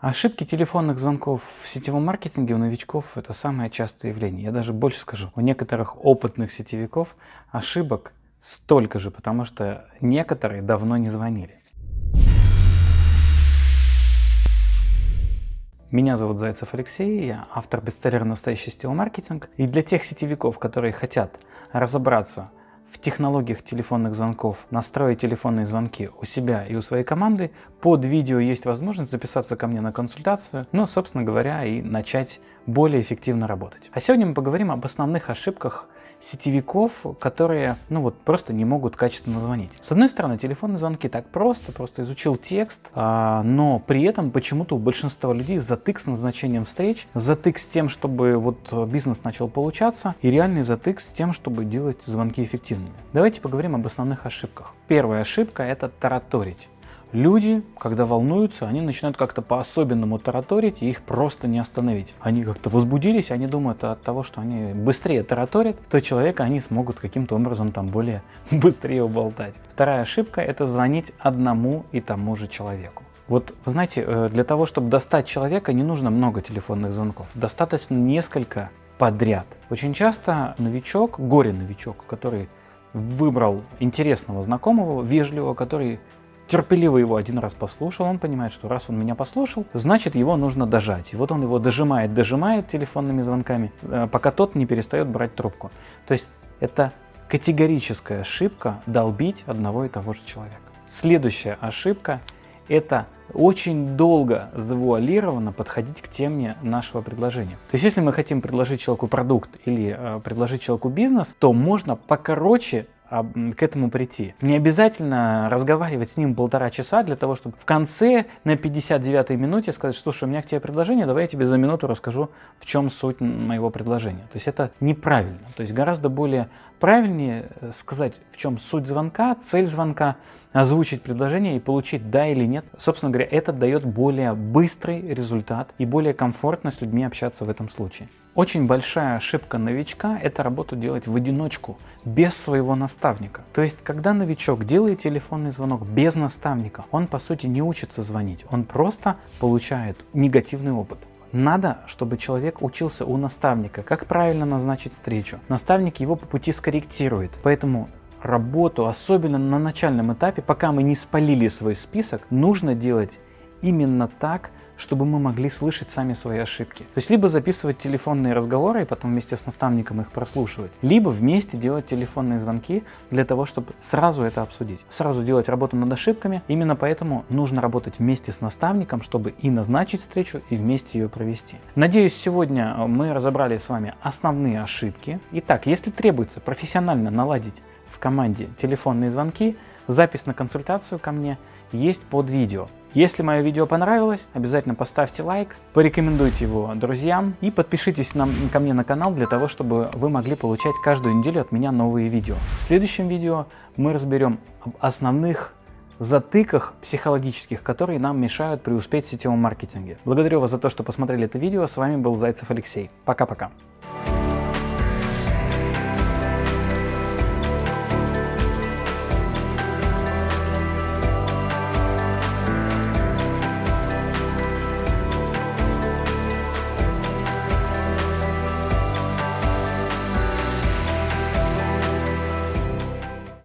Ошибки телефонных звонков в сетевом маркетинге у новичков – это самое частое явление. Я даже больше скажу, у некоторых опытных сетевиков ошибок столько же, потому что некоторые давно не звонили. Меня зовут Зайцев Алексей, я автор бестселлера «Настоящий сетевой маркетинг». И для тех сетевиков, которые хотят разобраться в технологиях телефонных звонков настроить телефонные звонки у себя и у своей команды, под видео есть возможность записаться ко мне на консультацию, ну, собственно говоря, и начать более эффективно работать. А сегодня мы поговорим об основных ошибках сетевиков, которые ну вот просто не могут качественно звонить. С одной стороны, телефонные звонки так просто, просто изучил текст, а, но при этом почему-то у большинства людей затык с назначением встреч, затык с тем, чтобы вот бизнес начал получаться, и реальный затык с тем, чтобы делать звонки эффективными. Давайте поговорим об основных ошибках. Первая ошибка – это тараторить. Люди, когда волнуются, они начинают как-то по-особенному тараторить, и их просто не остановить. Они как-то возбудились, они думают от того, что они быстрее тараторят, то человека они смогут каким-то образом там более быстрее уболтать. Вторая ошибка – это звонить одному и тому же человеку. Вот, вы знаете, э, для того, чтобы достать человека, не нужно много телефонных звонков. Достаточно несколько подряд. Очень часто новичок, горе-новичок, который выбрал интересного знакомого, вежливого, который терпеливо его один раз послушал, он понимает, что раз он меня послушал, значит его нужно дожать. И вот он его дожимает, дожимает телефонными звонками, э, пока тот не перестает брать трубку. То есть это категорическая ошибка долбить одного и того же человека. Следующая ошибка – это очень долго завуалированно подходить к теме нашего предложения. То есть если мы хотим предложить человеку продукт или э, предложить человеку бизнес, то можно покороче к этому прийти. Не обязательно разговаривать с ним полтора часа для того, чтобы в конце на 59-й минуте сказать, слушай, у меня к тебе предложение, давай я тебе за минуту расскажу, в чем суть моего предложения. То есть это неправильно. То есть гораздо более правильнее э, сказать, в чем суть звонка, цель звонка, озвучить предложение и получить да или нет. Собственно говоря, это дает более быстрый результат и более комфортно с людьми общаться в этом случае. Очень большая ошибка новичка – это работу делать в одиночку, без своего наставника. То есть, когда новичок делает телефонный звонок без наставника, он по сути не учится звонить, он просто получает негативный опыт. Надо, чтобы человек учился у наставника, как правильно назначить встречу. Наставник его по пути скорректирует. Поэтому работу, особенно на начальном этапе, пока мы не спалили свой список, нужно делать именно так, чтобы мы могли слышать сами свои ошибки. То есть либо записывать телефонные разговоры и потом вместе с наставником их прослушивать, либо вместе делать телефонные звонки для того, чтобы сразу это обсудить. Сразу делать работу над ошибками. Именно поэтому нужно работать вместе с наставником, чтобы и назначить встречу, и вместе ее провести. Надеюсь, сегодня мы разобрали с вами основные ошибки. Итак, если требуется профессионально наладить в команде телефонные звонки, запись на консультацию ко мне есть под видео. Если мое видео понравилось, обязательно поставьте лайк, порекомендуйте его друзьям и подпишитесь на, ко мне на канал для того, чтобы вы могли получать каждую неделю от меня новые видео. В следующем видео мы разберем об основных затыках психологических, которые нам мешают преуспеть в сетевом маркетинге. Благодарю вас за то, что посмотрели это видео. С вами был Зайцев Алексей. Пока-пока.